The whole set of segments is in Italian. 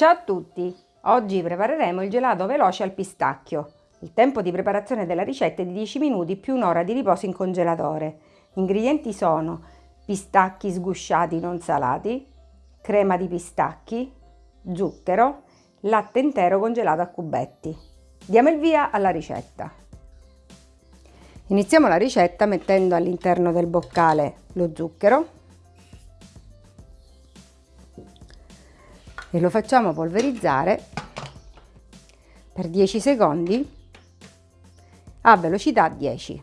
Ciao a tutti! Oggi prepareremo il gelato veloce al pistacchio. Il tempo di preparazione della ricetta è di 10 minuti più un'ora di riposo in congelatore. Gli ingredienti sono pistacchi sgusciati non salati, crema di pistacchi, zucchero, latte intero congelato a cubetti. Diamo il via alla ricetta. Iniziamo la ricetta mettendo all'interno del boccale lo zucchero e lo facciamo polverizzare per 10 secondi a velocità 10.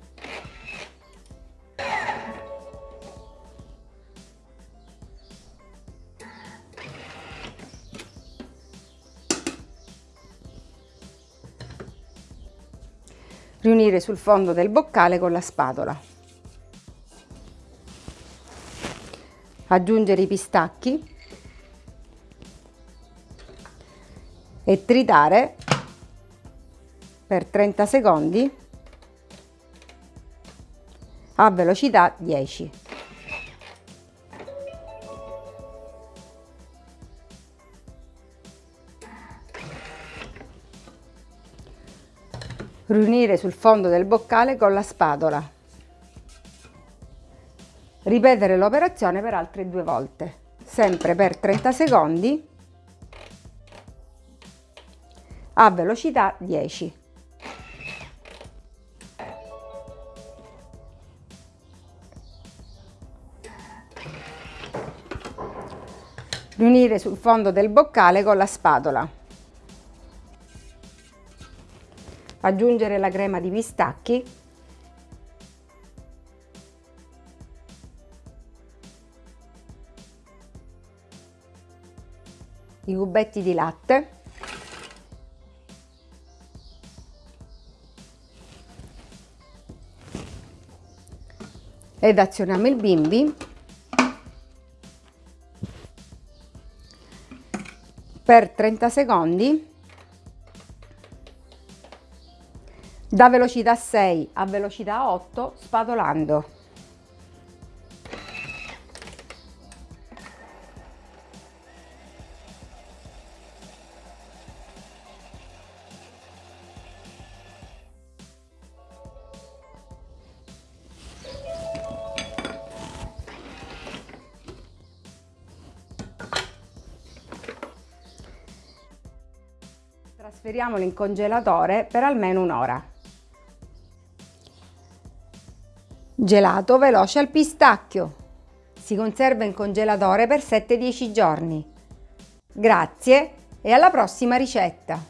Riunire sul fondo del boccale con la spatola. Aggiungere i pistacchi e tritare per 30 secondi a velocità 10. Riunire sul fondo del boccale con la spatola. Ripetere l'operazione per altre due volte, sempre per 30 secondi a velocità 10. Riunire sul fondo del boccale con la spatola. Aggiungere la crema di pistacchi i cubetti di latte ed azioniamo il bimbi per 30 secondi da velocità 6 a velocità 8 spatolando. Trasferiamolo in congelatore per almeno un'ora. Gelato veloce al pistacchio. Si conserva in congelatore per 7-10 giorni. Grazie e alla prossima ricetta!